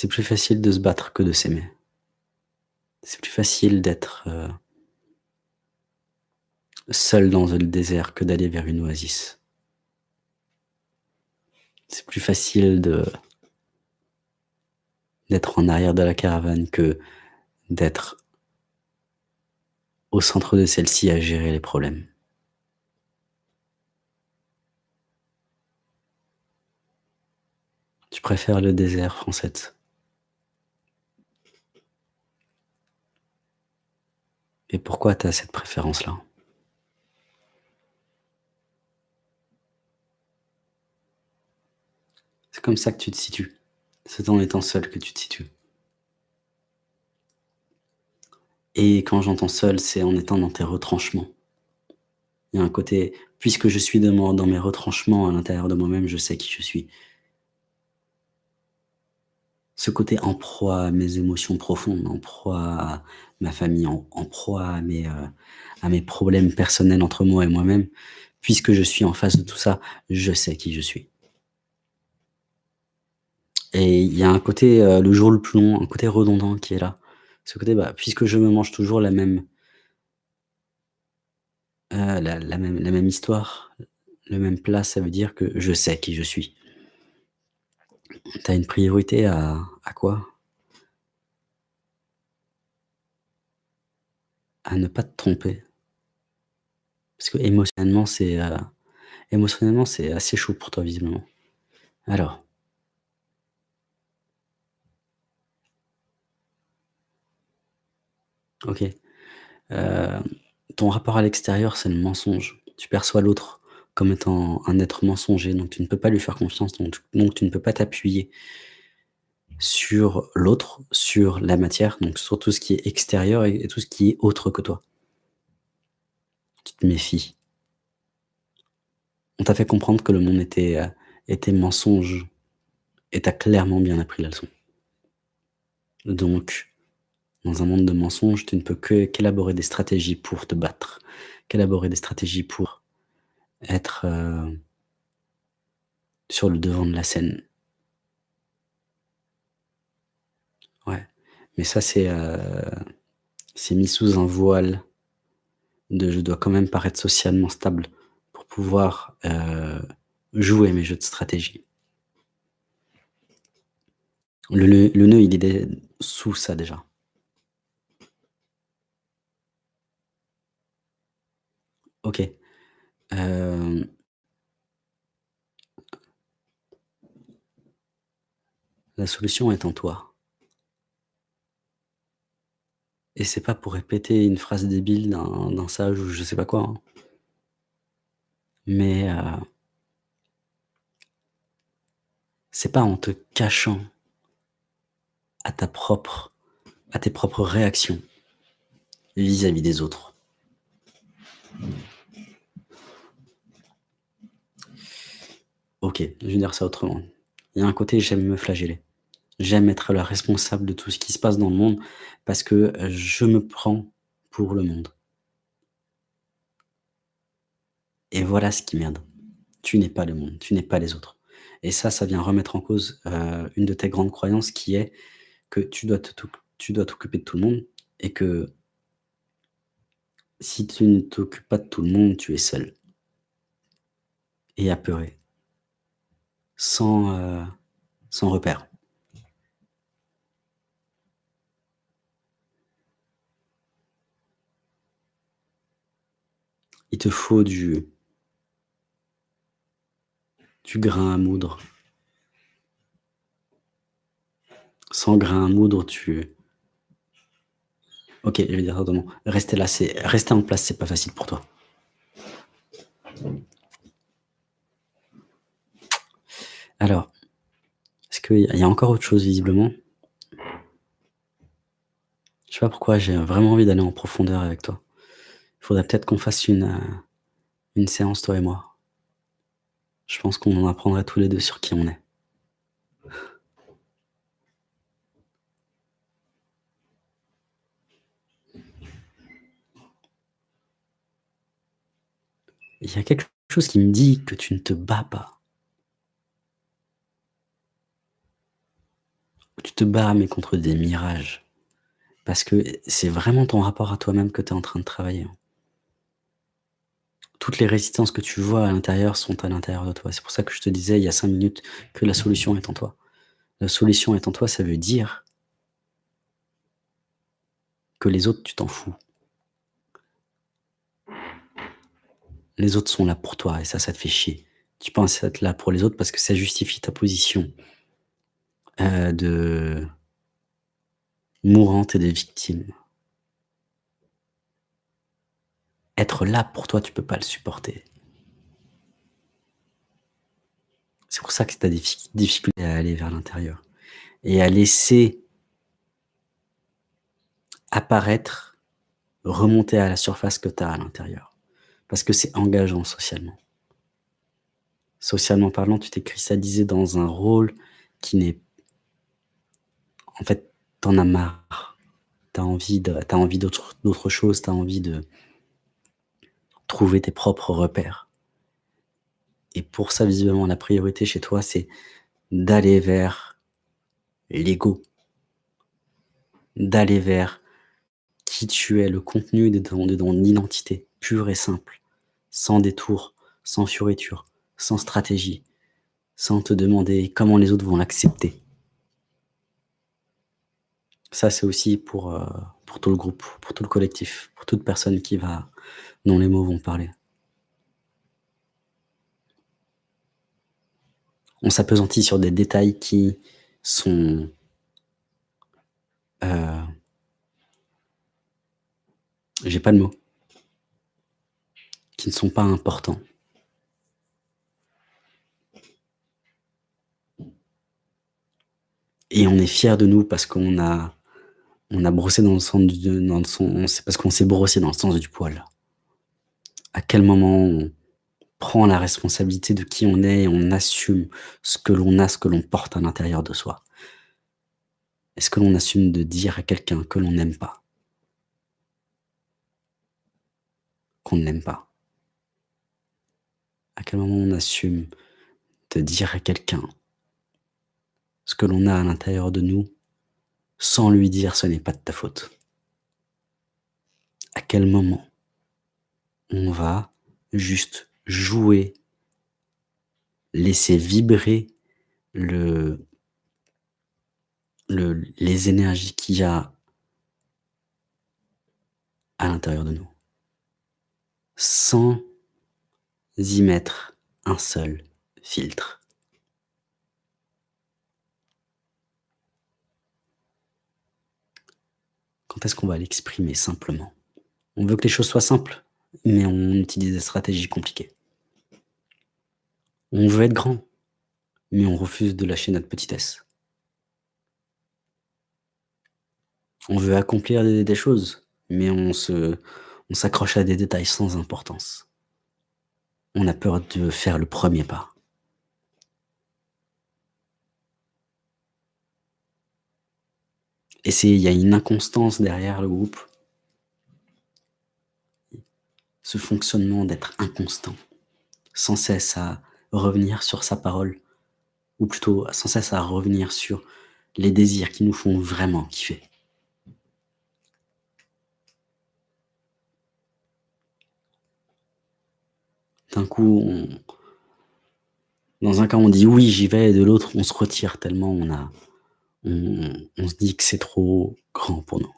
C'est plus facile de se battre que de s'aimer. C'est plus facile d'être, heu seul dans le désert que d'aller vers une oasis. C'est plus facile d'être en arrière de la caravane que d'être au centre de celle-ci à gérer les problèmes. Tu préfères le désert, Francette. Et pourquoi tu as cette préférence-là? C'est comme ça que tu te situes. C'est en étant seul que tu te situes. Et quand j'entends seul, c'est en étant dans tes retranchements. Il y a un côté, puisque je suis dans mes retranchements à l'intérieur de moi-même, je sais qui je suis. Ce côté en proie à mes émotions profondes, en proie à ma famille, en proie à mes, heu, à mes problèmes personnels entre moi et moi-même, puisque je suis en face de tout ça, je sais qui je suis. Et il y a un côté, heu, le jour le plus long, un côté redondant qui est là. Ce côté, bah, puisque je me mange toujours la même la la même la même histoire, le même plat, ça veut dire que je sais qui je suis. Tu as une priorité à quoi? À ne pas te tromper. Parce heu, émotionnellement, c'est assez chaud pour toi visiblement. Alors OK. Heu, ton rapport à l'extérieur, c'est le mensonge. Tu perçois l'autre comme étant un être mensonger, donc tu ne peux pas lui faire confiance, donc tu ne peux pas t'appuyer sur l'autre, sur la matière, donc sur tout ce qui est extérieur et tout ce qui est autre que toi. Tu te méfies. On t'a fait comprendre que le monde était, était mensonge et tu as clairement bien appris la leçon. Donc, dans un monde de mensonges, tu ne peux qu'élaborer des stratégies pour te battre, qu'élaborer des stratégies pour être, heu sur le devant de la scène. Ouais, mais ça c'est, c'est mis sous un voile de je dois quand même paraître socialement stable pour pouvoir, heu, jouer mes jeux de stratégie. Le nœud le nœud, il est sous ça déjà. OK. Hem la solution est en toi. Et c'est pas pour répéter une phrase débile d'un d'un sage ou je sais pas quoi, hein. Mais, heu c'est pas en te cachant à ta propre à tes propres réactions vis-à-vis des autres. Je vais dire ça autrement. Il y a un côté, j'aime me flageller. J'aime être le responsable de tout ce qui se passe dans le monde parce que, je me prends pour le monde. Et voilà ce qui merde. Tu n'es pas le monde, tu n'es pas les autres. Et ça, ça vient remettre en cause, heu, une de tes grandes croyances qui est que tu dois t'occuper de tout le monde et que si tu ne t'occupes pas de tout le monde, tu es seul. Et apeuré. Sans, sans repère. Il te faut du du grain à moudre. Sans grain à moudre, tu OK, je vais dire autrement. Rester là, c'est rester en place, c'est pas facile pour toi. Alors, est-ce qu'il y a encore autre chose visiblement? Je sais pas pourquoi j'ai vraiment envie d'aller en profondeur avec toi. Il faudrait peut-être qu'on fasse une, heu, une séance toi et moi. Je pense qu'on en apprendrait tous les 2 sur qui on est. Il y a quelque chose qui me dit que tu ne te bats pas. Tu te bats, mais contre des mirages. Parce que c'est vraiment ton rapport à toi-même que tu es en train de travailler, hein. Toutes les résistances que tu vois à l'intérieur sont à l'intérieur de toi. C'est pour ça que je te disais il y a 5 minutes que la solution est en toi. La solution est en toi, ça veut dire que les autres, tu t'en fous. Les autres sont là pour toi et ça, ça te fait chier. Tu penses être là pour les autres parce que ça justifie ta position, heu, de mourante et de victime. Être là pour toi, tu peux pas le supporter. C'est pour ça que tu as des diffi difficultés à aller vers l'intérieur et à laisser apparaître, remonter à la surface que tu as à l'intérieur. Parce que c'est engageant socialement. Socialement parlant, tu t'es cristallisé dans un rôle qui n'est en fait, tu en as marre. Tu as envie d'autre chose, tu as envie de trouver tes propres repères. Et pour ça, visiblement, la priorité chez toi, c'est d'aller vers l'ego. D'aller vers qui tu es, le contenu de ton de ton identité, pure et simple, sans détour, sans fioriture, sans stratégie, sans te demander comment les autres vont l'accepter. Ça, c'est aussi pour, heu, pour tout le groupe, pour tout le collectif, pour toute personne qui va dont les mots vont parler. On s'appesantit sur des détails qui sont heu j'ai pas le mot. Qui ne sont pas importants. Et on est fiers de nous parce qu'on a on a brossé dans le sens du parce qu'on s'est brossé dans le sens du poil. À quel moment on prend la responsabilité de qui on est et on assume ce que l'on a, ce que l'on porte à l'intérieur de soi? Est-ce que l'on assume de dire à quelqu'un que l'on n'aime pas? Qu'on ne l'aime pas? À quel moment on assume de dire à quelqu'un ce que l'on a à l'intérieur de nous, sans lui dire: «Ce n'est pas de ta faute»? À quel moment on va juste jouer laisser vibrer le le les énergies qu'il y a à l'intérieur de nous? Sans y mettre un seul filtre? Quand est-ce qu'on va l'exprimer simplement? On veut que les choses soient simples, mais on utilise des stratégies compliquées. On veut être grand, mais on refuse de lâcher notre petitesse. On veut accomplir des choses, mais on s'accroche à des détails sans importance. On a peur de faire le 1er pas. Et il y a une inconstance derrière le groupe. Ce fonctionnement d'être inconstant, sans cesse à revenir sur sa parole ou plutôt sans cesse à revenir sur les désirs qui nous font vraiment kiffer. D'un coup, dans un cas, on dit: «Oui, j'y vais» et de l'autre, on se retire tellement on a on se dit que c'est trop grand pour nous.